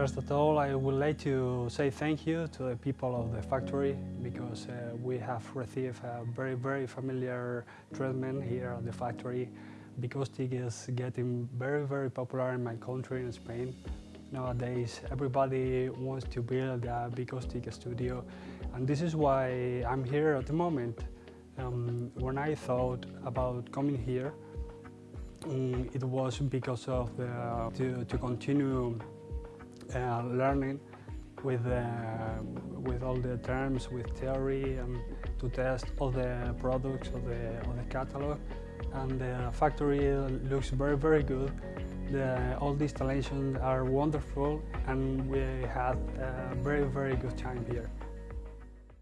First of all, I would like to say thank you to the people of the factory because uh, we have received a very, very familiar treatment here at the factory. Vicoustic is getting very, very popular in my country, in Spain. Nowadays, everybody wants to build a Vicoustic studio, and this is why I'm here at the moment. Um, when I thought about coming here, um, it was because of the, to, to continue uh, learning with, uh, with all the terms, with theory, and to test all the products of the, of the catalog. And the factory looks very, very good. The, all the installations are wonderful, and we had a very, very good time here.